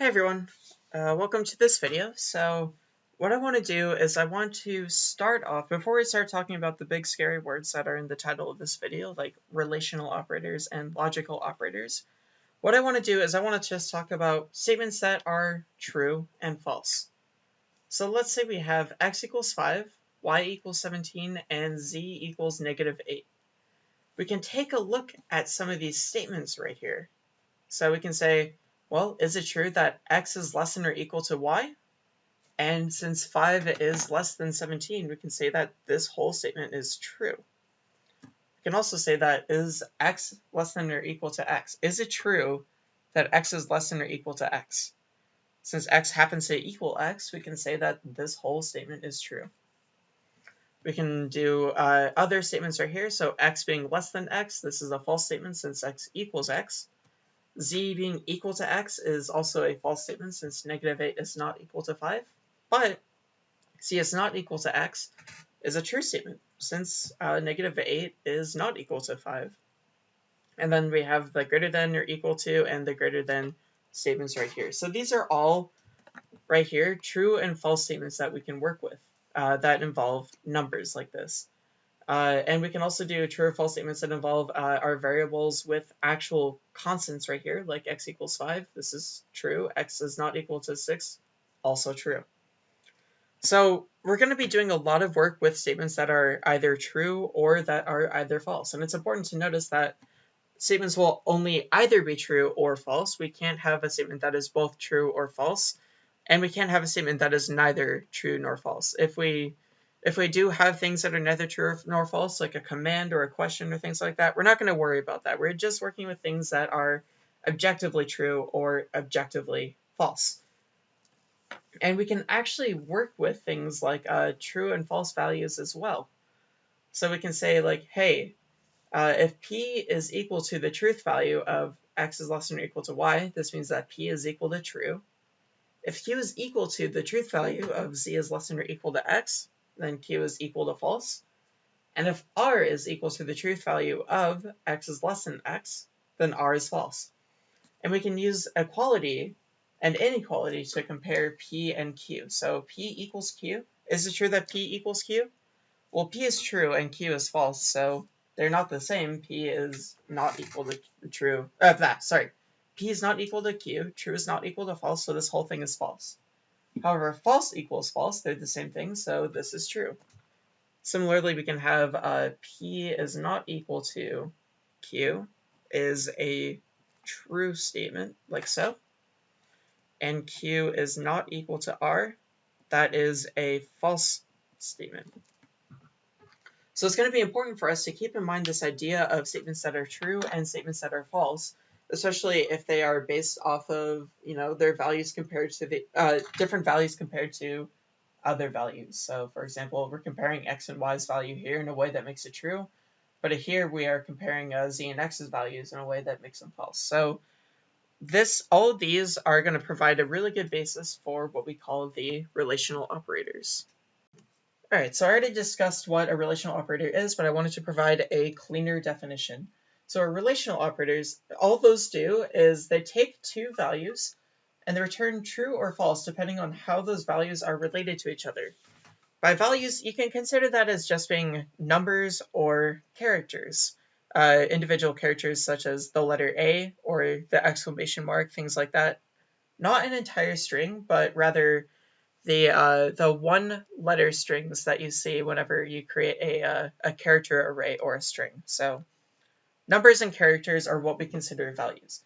Hey everyone, uh, welcome to this video. So what I want to do is I want to start off, before we start talking about the big scary words that are in the title of this video, like relational operators and logical operators, what I want to do is I want to just talk about statements that are true and false. So let's say we have x equals 5, y equals 17, and z equals negative 8. We can take a look at some of these statements right here. So we can say, well, is it true that x is less than or equal to y? And since 5 is less than 17, we can say that this whole statement is true. We can also say that is x less than or equal to x? Is it true that x is less than or equal to x? Since x happens to equal x, we can say that this whole statement is true. We can do uh, other statements right here. So x being less than x, this is a false statement since x equals x z being equal to x is also a false statement since negative 8 is not equal to 5. But z is not equal to x is a true statement since uh, negative 8 is not equal to 5. And then we have the greater than or equal to and the greater than statements right here. So these are all right here true and false statements that we can work with uh, that involve numbers like this. Uh, and we can also do true or false statements that involve uh, our variables with actual constants right here, like x equals 5. This is true. x is not equal to 6. Also true. So we're going to be doing a lot of work with statements that are either true or that are either false. And it's important to notice that statements will only either be true or false. We can't have a statement that is both true or false. And we can't have a statement that is neither true nor false. If we if we do have things that are neither true nor false, like a command or a question or things like that, we're not going to worry about that. We're just working with things that are objectively true or objectively false. And we can actually work with things like uh, true and false values as well. So we can say like, hey, uh, if p is equal to the truth value of x is less than or equal to y, this means that p is equal to true. If q is equal to the truth value of z is less than or equal to x, then q is equal to false. And if r is equal to the truth value of x is less than x, then r is false. And we can use equality and inequality to compare p and q. So p equals q. Is it true that p equals q? Well, p is true and q is false, so they're not the same. p is not equal to true. Uh, that, sorry. p is not equal to q, true is not equal to false, so this whole thing is false. However, false equals false, they're the same thing, so this is true. Similarly, we can have uh, P is not equal to Q is a true statement, like so. And Q is not equal to R, that is a false statement. So it's going to be important for us to keep in mind this idea of statements that are true and statements that are false, especially if they are based off of, you know, their values compared to the, uh, different values compared to other values. So for example, we're comparing x and y's value here in a way that makes it true, but here we are comparing uh, z and x's values in a way that makes them false. So this, all of these are going to provide a really good basis for what we call the relational operators. Alright, so I already discussed what a relational operator is, but I wanted to provide a cleaner definition. So our relational operators, all those do is they take two values and they return true or false depending on how those values are related to each other. By values, you can consider that as just being numbers or characters. Uh, individual characters such as the letter A or the exclamation mark, things like that. Not an entire string, but rather the uh, the one letter strings that you see whenever you create a, uh, a character array or a string. So Numbers and characters are what we consider values.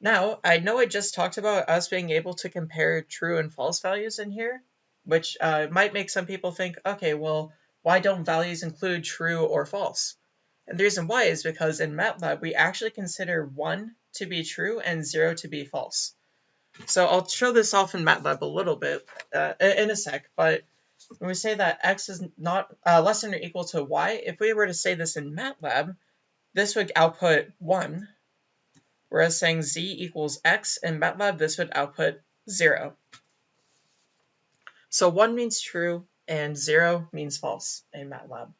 Now, I know I just talked about us being able to compare true and false values in here, which uh, might make some people think, okay, well, why don't values include true or false? And the reason why is because in MATLAB, we actually consider 1 to be true and 0 to be false. So I'll show this off in MATLAB a little bit uh, in a sec, but when we say that x is not uh, less than or equal to y, if we were to say this in MATLAB, this would output 1, whereas saying z equals x in MATLAB, this would output 0. So 1 means true and 0 means false in MATLAB.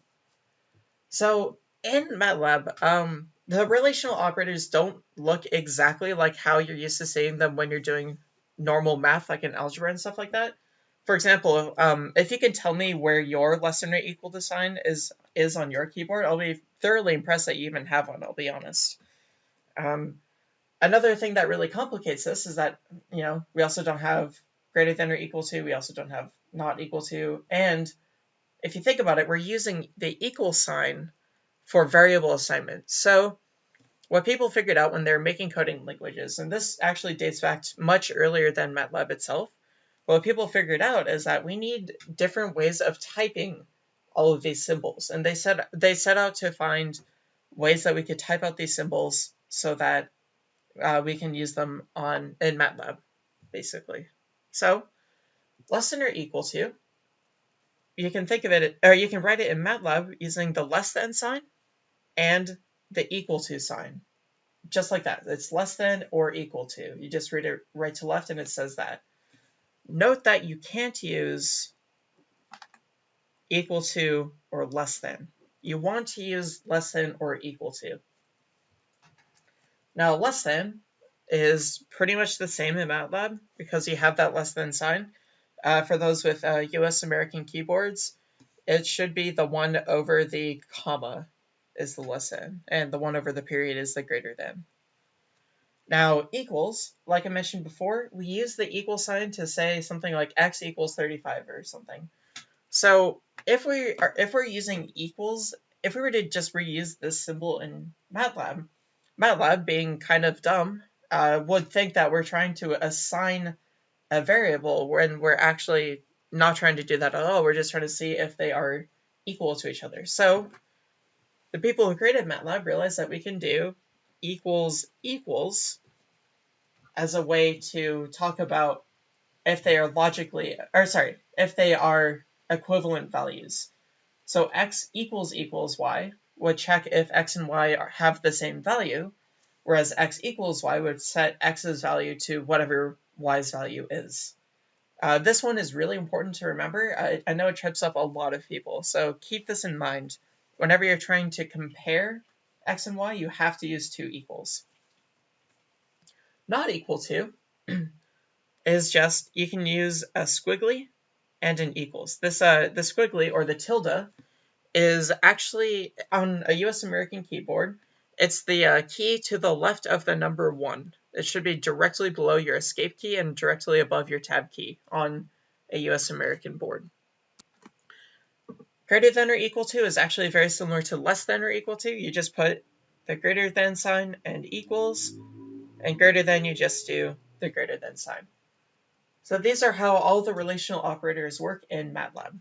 So in MATLAB, um, the relational operators don't look exactly like how you're used to seeing them when you're doing normal math, like in algebra and stuff like that. For example, um, if you can tell me where your less than or equal to sign is is on your keyboard, I'll be thoroughly impressed that you even have one. I'll be honest. Um, another thing that really complicates this is that you know we also don't have greater than or equal to. We also don't have not equal to. And if you think about it, we're using the equal sign for variable assignment. So what people figured out when they're making coding languages, and this actually dates back much earlier than MATLAB itself, what people figured out is that we need different ways of typing all of these symbols. And they set they set out to find ways that we could type out these symbols so that uh, we can use them on in MATLAB, basically. So less than or equal to, you can think of it, or you can write it in MATLAB using the less than sign and the equal to sign. Just like that. It's less than or equal to. You just read it right to left and it says that. Note that you can't use equal to or less than. You want to use less than or equal to. Now less than is pretty much the same in MATLAB because you have that less than sign. Uh, for those with uh, US American keyboards, it should be the one over the comma is the less than, and the one over the period is the greater than. Now, equals, like I mentioned before, we use the equal sign to say something like x equals 35 or something. So if we are if we're using equals, if we were to just reuse this symbol in MATLAB, MATLAB being kind of dumb, uh, would think that we're trying to assign a variable when we're actually not trying to do that at all. We're just trying to see if they are equal to each other. So the people who created MATLAB realized that we can do equals equals as a way to talk about if they are logically, or sorry, if they are equivalent values. So x equals equals y would check if x and y are, have the same value, whereas x equals y would set x's value to whatever y's value is. Uh, this one is really important to remember. I, I know it trips up a lot of people, so keep this in mind. Whenever you're trying to compare x and y, you have to use two equals. Not equal to is just, you can use a squiggly and an equals. This, uh, the squiggly, or the tilde, is actually on a US American keyboard. It's the uh, key to the left of the number 1. It should be directly below your escape key and directly above your tab key on a US American board. Greater than or equal to is actually very similar to less than or equal to. You just put the greater than sign and equals, and greater than you just do the greater than sign. So these are how all the relational operators work in MATLAB.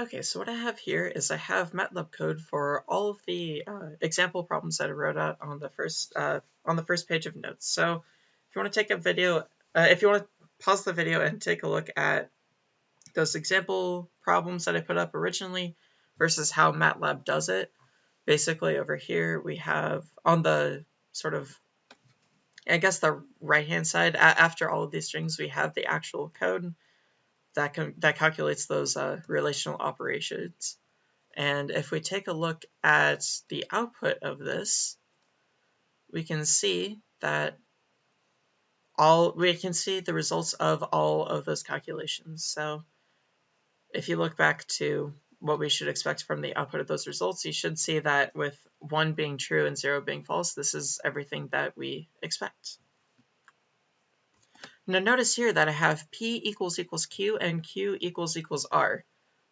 Okay, so what I have here is I have MATLAB code for all of the uh, example problems that I wrote out on the first uh, on the first page of notes. So if you want to take a video, uh, if you want to pause the video and take a look at those example problems that I put up originally versus how MATLAB does it. Basically over here we have on the sort of, I guess the right hand side, after all of these strings we have the actual code that, can, that calculates those uh, relational operations. And if we take a look at the output of this, we can see that all we can see the results of all of those calculations. So if you look back to what we should expect from the output of those results, you should see that with 1 being true and 0 being false, this is everything that we expect. Now notice here that I have p equals equals q and q equals equals r.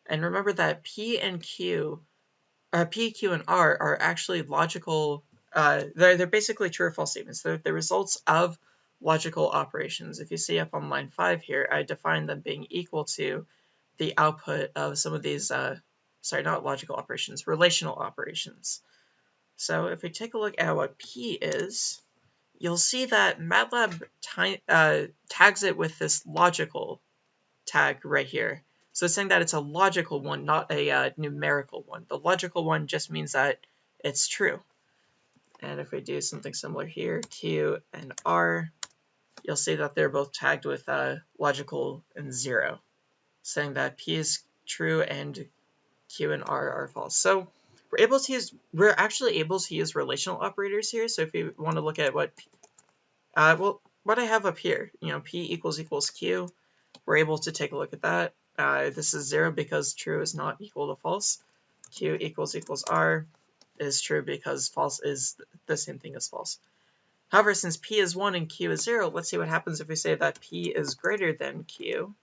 And remember that p and q, uh, p, q, and r are actually logical, uh, they're, they're basically true or false statements. They're the results of logical operations. If you see up on line 5 here, I define them being equal to the output of some of these, uh, sorry, not logical operations, relational operations. So if we take a look at what P is, you'll see that MATLAB uh, tags it with this logical tag right here. So it's saying that it's a logical one, not a uh, numerical one. The logical one just means that it's true. And if we do something similar here, Q and R, you'll see that they're both tagged with uh, logical and zero saying that P is true and Q and R are false. So we're able to use, we're actually able to use relational operators here. So if you want to look at what, uh, well, what I have up here. You know, p equals equals q. We're able to take a look at that. Uh, this is 0 because true is not equal to false. q equals equals r is true because false is the same thing as false. However, since p is 1 and q is 0, let's see what happens if we say that p is greater than q.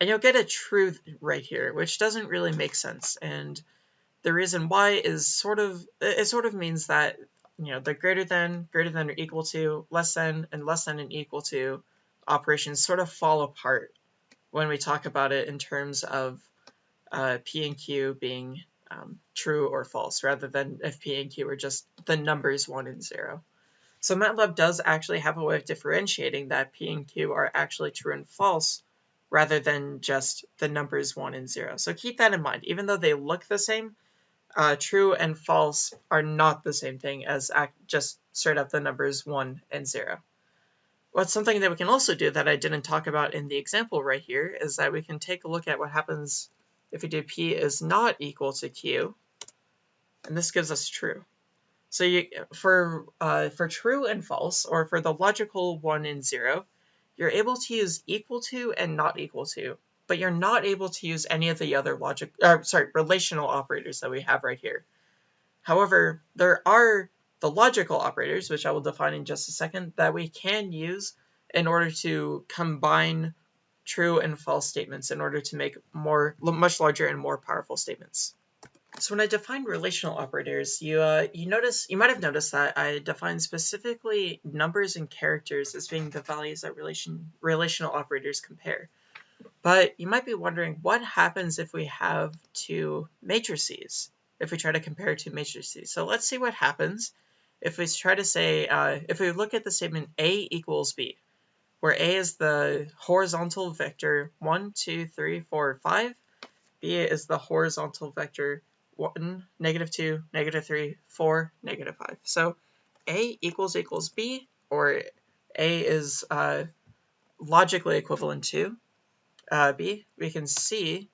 And you'll get a true right here, which doesn't really make sense. And the reason why is sort of, it sort of means that, you know, the greater than, greater than or equal to, less than, and less than and equal to operations sort of fall apart when we talk about it in terms of uh, P and Q being um, true or false, rather than if P and Q are just the numbers 1 and 0. So MATLAB does actually have a way of differentiating that P and Q are actually true and false, rather than just the numbers 1 and 0. So keep that in mind. Even though they look the same, uh, true and false are not the same thing as just straight up the numbers 1 and 0. What's something that we can also do that I didn't talk about in the example right here is that we can take a look at what happens if we do p is not equal to q, and this gives us true. So you, for, uh, for true and false, or for the logical 1 and 0, you're able to use equal to and not equal to, but you're not able to use any of the other logic, uh, sorry, relational operators that we have right here. However, there are the logical operators, which I will define in just a second, that we can use in order to combine true and false statements in order to make more, much larger and more powerful statements. So when I define relational operators, you uh, you notice you might have noticed that I define specifically numbers and characters as being the values that relation relational operators compare. But you might be wondering what happens if we have two matrices, if we try to compare two matrices. So let's see what happens if we try to say, uh, if we look at the statement A equals B, where A is the horizontal vector 1, 2, 3, 4, 5, B is the horizontal vector 1, negative 2, negative 3, 4, negative 5. So A equals equals B, or A is uh, logically equivalent to uh, B, we can see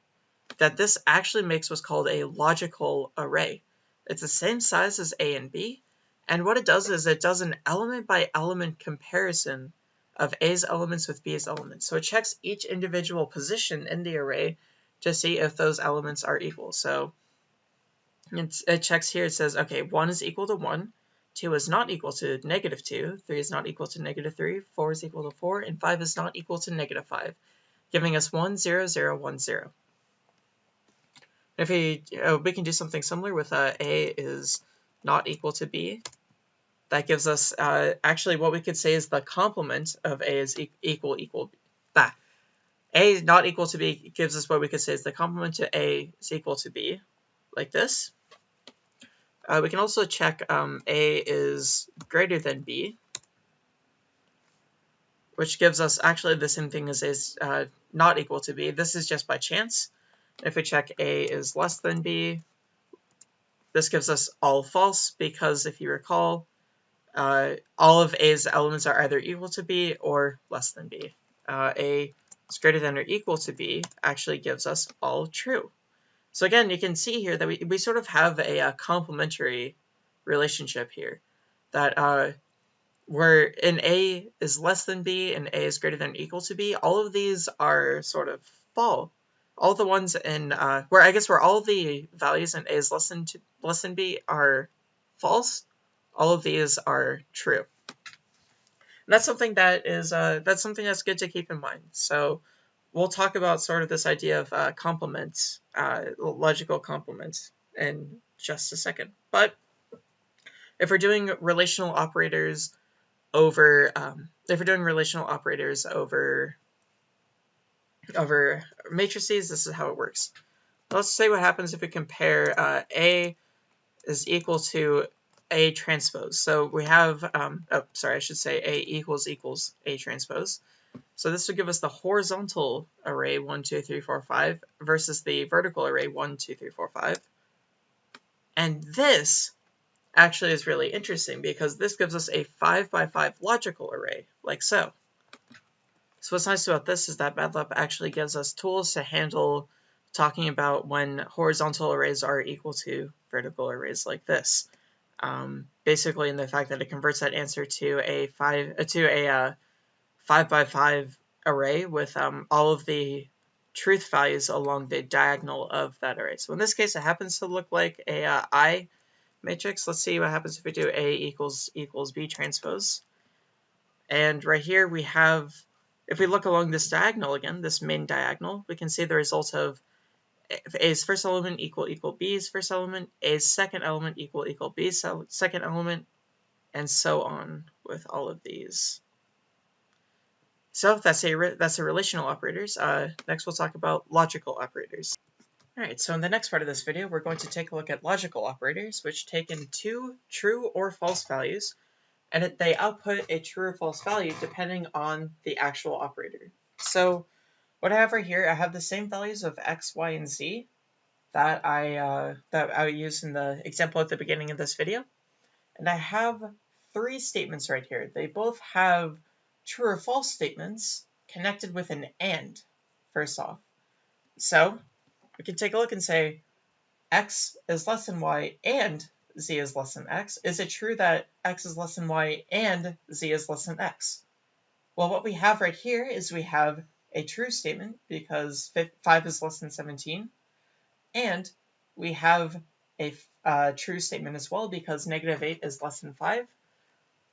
that this actually makes what's called a logical array. It's the same size as A and B, and what it does is it does an element by element comparison of A's elements with B's elements. So it checks each individual position in the array to see if those elements are equal. So it checks here, it says, okay, 1 is equal to 1, 2 is not equal to negative 2, 3 is not equal to negative 3, 4 is equal to 4, and 5 is not equal to negative 5, giving us 1, 0, 0, 1, 0. If we, uh, we can do something similar with uh, A is not equal to b. That gives us, uh, actually what we could say is the complement of a is e equal equal, that. a is not equal to b gives us what we could say is the complement to a is equal to b, like this. Uh, we can also check um, a is greater than b, which gives us actually the same thing as is uh, not equal to b. This is just by chance. If we check a is less than b, this gives us all false because if you recall, uh, all of A's elements are either equal to B or less than B. Uh, A is greater than or equal to B actually gives us all true. So again, you can see here that we, we sort of have a, a complementary relationship here. That uh, where in A is less than B and A is greater than or equal to B, all of these are sort of false all the ones in uh, where I guess where all the values in A is less than to, less than B are false, all of these are true. And that's something that is uh, that's something that's good to keep in mind. So we'll talk about sort of this idea of uh, complements, uh, logical complements, in just a second. But if we're doing relational operators over, um, if we're doing relational operators over over matrices, this is how it works. Let's say what happens if we compare uh, A is equal to A transpose. So we have, um, oh, sorry, I should say A equals equals A transpose. So this would give us the horizontal array 1, 2, 3, 4, 5 versus the vertical array 1, 2, 3, 4, 5. And this actually is really interesting because this gives us a 5 by 5 logical array, like so. So what's nice about this is that MATLAB actually gives us tools to handle talking about when horizontal arrays are equal to vertical arrays like this. um, basically in the fact that it converts that answer to a five uh, to a uh, five by five array with um, all of the truth values along the diagonal of that array. So in this case, it happens to look like a uh, I matrix. Let's see what happens if we do A equals equals B transpose. And right here we have, if we look along this diagonal again, this main diagonal, we can see the result of A's first element equal equal B's first element, A's second element equal equal B's second element, and so on with all of these. So that's a that's a relational operators. Uh, next we'll talk about logical operators. Alright, so in the next part of this video, we're going to take a look at logical operators, which take in two true or false values, and they output a true or false value depending on the actual operator. So what I have right here, I have the same values of x, y, and z that I uh, that I used in the example at the beginning of this video, and I have three statements right here. They both have true or false statements connected with an AND, first off. So we can take a look and say x is less than y and z is less than x. Is it true that x is less than y and z is less than x? Well, what we have right here is we have a true statement because 5 is less than 17, and we have a uh, true statement as well because negative 8 is less than 5.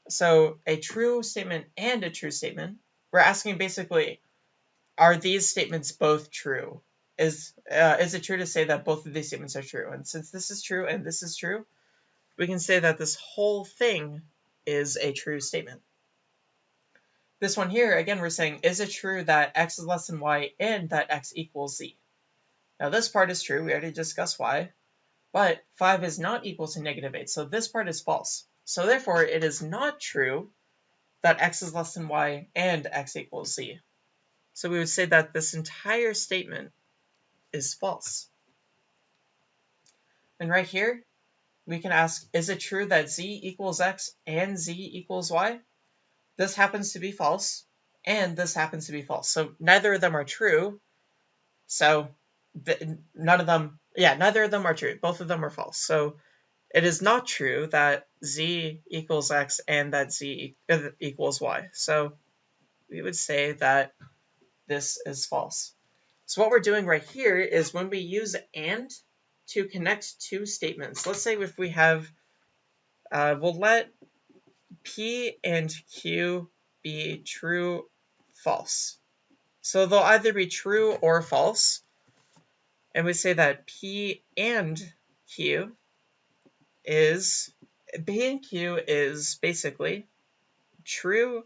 So a true statement and a true statement, we're asking basically, are these statements both true? is uh, is it true to say that both of these statements are true? And since this is true and this is true, we can say that this whole thing is a true statement. This one here, again, we're saying, is it true that x is less than y and that x equals z? Now this part is true, we already discussed why, but 5 is not equal to negative 8, so this part is false. So therefore, it is not true that x is less than y and x equals z. So we would say that this entire statement is false. And right here, we can ask, is it true that z equals x and z equals y? This happens to be false, and this happens to be false. So neither of them are true. So none of them, yeah, neither of them are true. Both of them are false. So it is not true that z equals x and that z equals y. So we would say that this is false. So what we're doing right here is when we use AND to connect two statements, let's say if we have, uh, we'll let P and Q be true, false. So they'll either be true or false. And we say that P and Q is, P and Q is basically true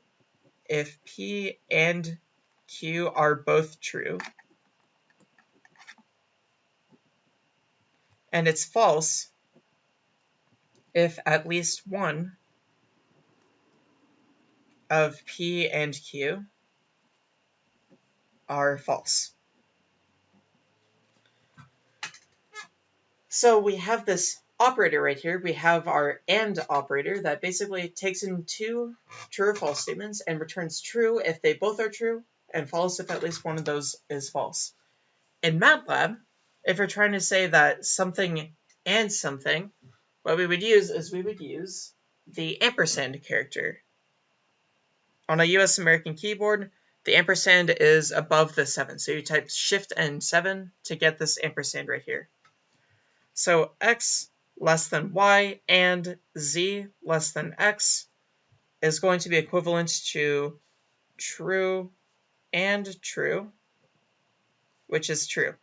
if P and Q are both true. and it's false if at least one of P and Q are false. So we have this operator right here. We have our AND operator that basically takes in two true or false statements and returns true if they both are true and false if at least one of those is false. In MATLAB, if we're trying to say that something and something, what we would use is we would use the ampersand character. On a US American keyboard, the ampersand is above the 7. So you type shift and 7 to get this ampersand right here. So x less than y and z less than x is going to be equivalent to true and true, which is true.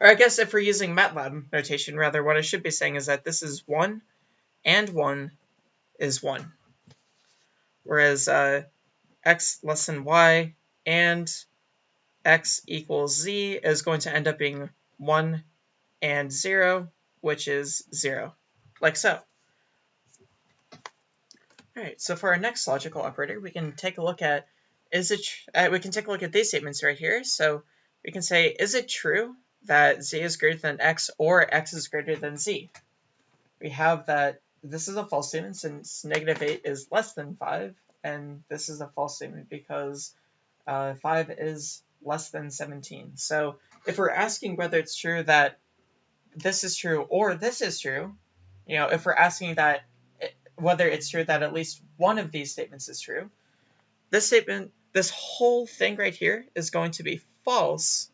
Or I guess if we're using MATLAB notation, rather, what I should be saying is that this is 1 and 1 is 1. Whereas uh, x less than y and x equals z is going to end up being 1 and 0, which is 0, like so. Alright, so for our next logical operator, we can take a look at, is it, uh, we can take a look at these statements right here. So we can say, is it true that z is greater than x or x is greater than z. We have that this is a false statement since negative 8 is less than 5, and this is a false statement because uh, 5 is less than 17. So if we're asking whether it's true that this is true or this is true, you know, if we're asking that whether it's true that at least one of these statements is true, this statement, this whole thing right here is going to be false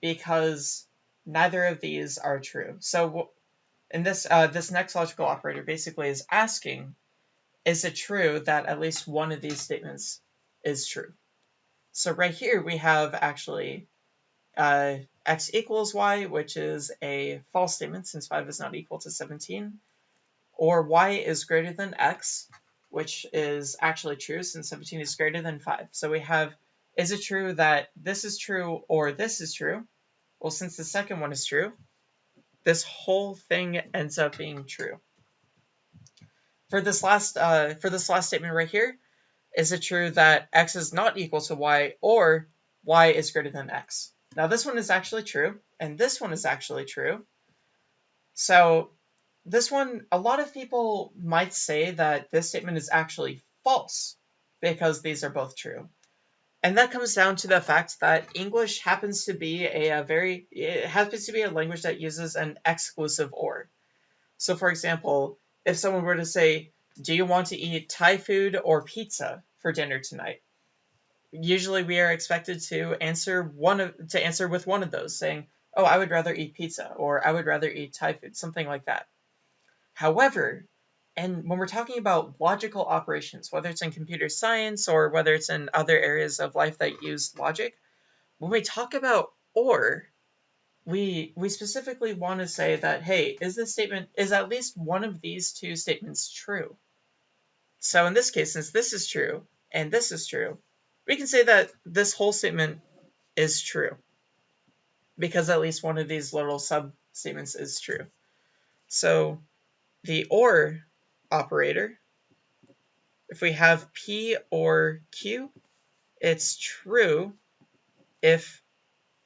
because neither of these are true. So in this, uh, this next logical operator basically is asking, is it true that at least one of these statements is true? So right here we have actually uh, x equals y, which is a false statement since 5 is not equal to 17, or y is greater than x, which is actually true since 17 is greater than 5. So we have, is it true that this is true or this is true? Well, since the second one is true, this whole thing ends up being true. For this last, uh, for this last statement right here, is it true that x is not equal to y or y is greater than x? Now this one is actually true, and this one is actually true. So this one, a lot of people might say that this statement is actually false because these are both true. And that comes down to the fact that English happens to be a, a very, it happens to be a language that uses an exclusive or. So for example, if someone were to say, do you want to eat Thai food or pizza for dinner tonight? Usually we are expected to answer one of to answer with one of those, saying, "Oh, I would rather eat pizza," or "I would rather eat Thai food," something like that. However, and when we're talking about logical operations, whether it's in computer science or whether it's in other areas of life that use logic, when we talk about or, we we specifically want to say that, hey, is this statement is at least one of these two statements true? So in this case, since this is true and this is true, we can say that this whole statement is true because at least one of these little sub-statements is true. So the OR operator, if we have P or Q, it's true if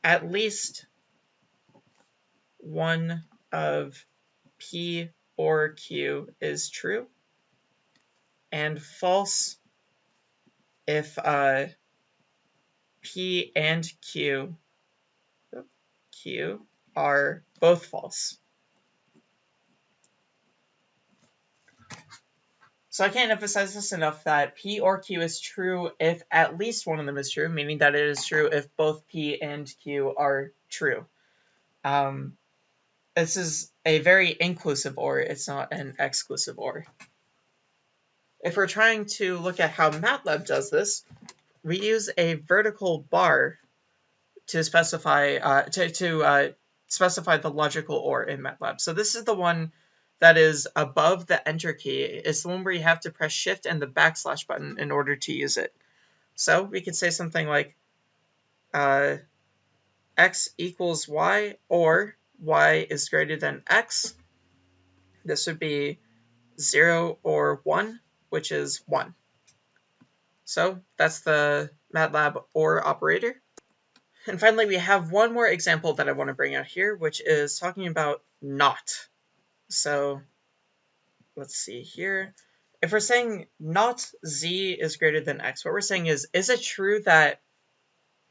at least one of P or Q is true, and false if uh, P and Q, Q are both false. So I can't emphasize this enough that P or Q is true if at least one of them is true, meaning that it is true if both P and Q are true. Um, this is a very inclusive OR, it's not an exclusive OR. If we're trying to look at how MATLAB does this, we use a vertical bar to specify uh, to, to uh, specify the logical OR in MATLAB. So this is the one that is above the enter key. It's the one where you have to press shift and the backslash button in order to use it. So we could say something like uh, x equals y or y is greater than x. This would be 0 or 1 which is 1. So that's the MATLAB OR operator. And finally, we have one more example that I want to bring out here, which is talking about not. So let's see here. If we're saying not z is greater than x, what we're saying is, is it true that,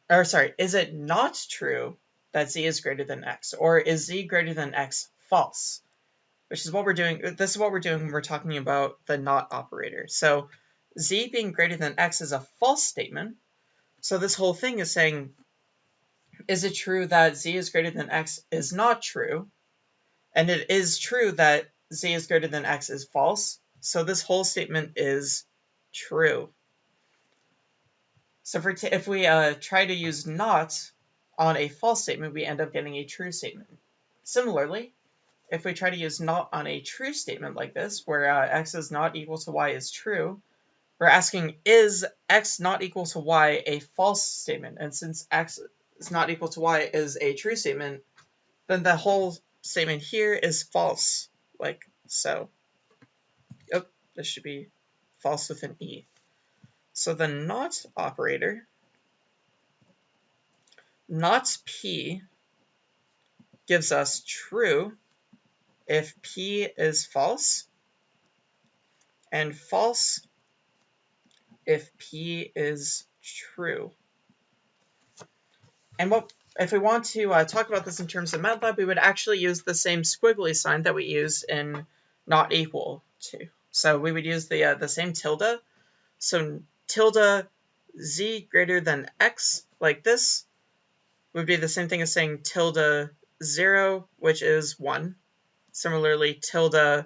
or sorry, is it not true that z is greater than x? Or is z greater than x false? Which is what we're doing. This is what we're doing when we're talking about the not operator. So z being greater than x is a false statement. So this whole thing is saying, is it true that z is greater than x is not true? And it is true that z is greater than x is false. So this whole statement is true. So we if we uh, try to use not on a false statement, we end up getting a true statement. Similarly, if we try to use not on a true statement like this, where uh, x is not equal to y is true, we're asking, is x not equal to y a false statement? And since x is not equal to y is a true statement, then the whole statement here is false, like so. Oh, this should be false with an e. So the not operator, not p, gives us true if P is false, and false if P is true. And what if we want to uh, talk about this in terms of MATLAB, we would actually use the same squiggly sign that we use in not equal to. So we would use the, uh, the same tilde. So tilde z greater than x, like this, would be the same thing as saying tilde 0, which is 1. Similarly, tilde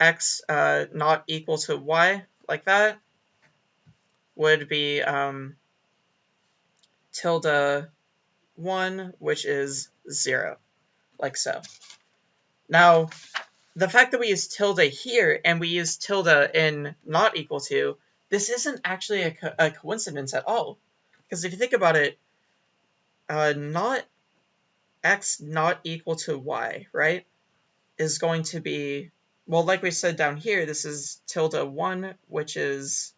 x uh, not equal to y, like that, would be um, tilde 1, which is 0, like so. Now, the fact that we use tilde here and we use tilde in not equal to, this isn't actually a, co a coincidence at all. Because if you think about it, uh, not x not equal to y, right, is going to be, well, like we said down here, this is tilde 1, which is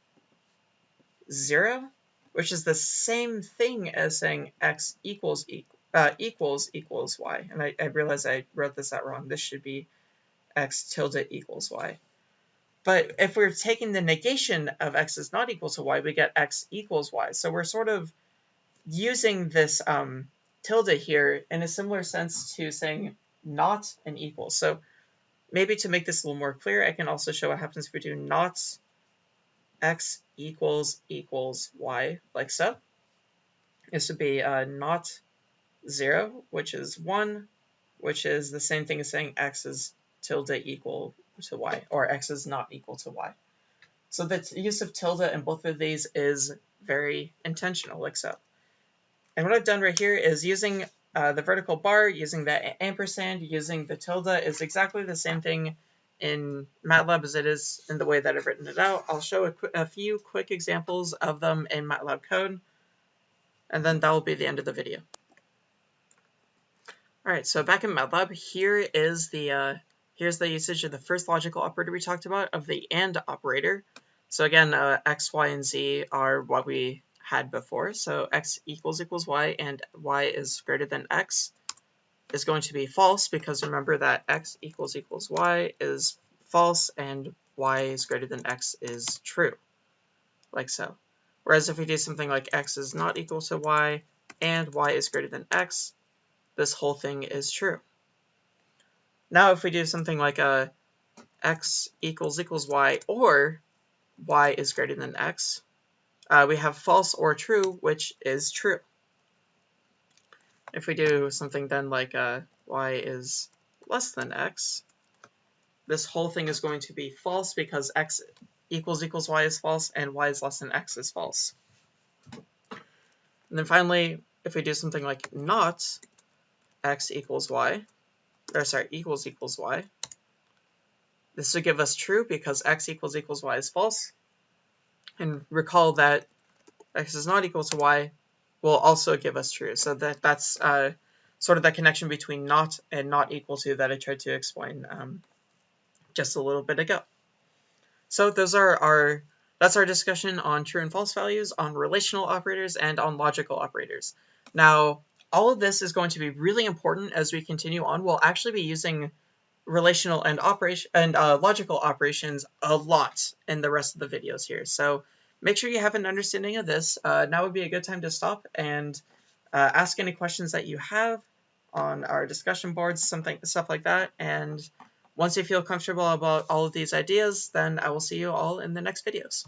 0, which is the same thing as saying x equals uh, equals equals y. And I, I realize I wrote this out wrong. This should be x tilde equals y. But if we're taking the negation of x is not equal to y, we get x equals y. So we're sort of using this um, tilde here in a similar sense to saying not an equal. So maybe to make this a little more clear, I can also show what happens if we do not x equals equals y, like so. This would be uh, not 0, which is 1, which is the same thing as saying x is tilde equal to y, or x is not equal to y. So the use of tilde in both of these is very intentional, like so. And what I've done right here is using uh, the vertical bar, using the ampersand, using the tilde is exactly the same thing in MATLAB as it is in the way that I've written it out. I'll show a, a few quick examples of them in MATLAB code, and then that will be the end of the video. All right, so back in MATLAB, here is the uh, Here's the usage of the first logical operator we talked about, of the AND operator. So again, uh, x, y, and z are what we had before. So x equals equals y and y is greater than x is going to be false because remember that x equals equals y is false and y is greater than x is true, like so. Whereas if we do something like x is not equal to y and y is greater than x, this whole thing is true. Now if we do something like a x equals equals y or y is greater than x, uh, we have false or true, which is true. If we do something then like uh, y is less than x, this whole thing is going to be false because x equals equals y is false and y is less than x is false. And then finally, if we do something like not x equals y, or sorry, equals equals y. This would give us true because x equals equals y is false. And recall that x is not equal to y will also give us true. So that that's uh, sort of that connection between not and not equal to that I tried to explain um, just a little bit ago. So those are our that's our discussion on true and false values, on relational operators, and on logical operators. Now, all of this is going to be really important as we continue on. We'll actually be using relational and operation and uh, logical operations a lot in the rest of the videos here. So make sure you have an understanding of this. Uh, now would be a good time to stop and uh, ask any questions that you have on our discussion boards, something stuff like that. And once you feel comfortable about all of these ideas, then I will see you all in the next videos.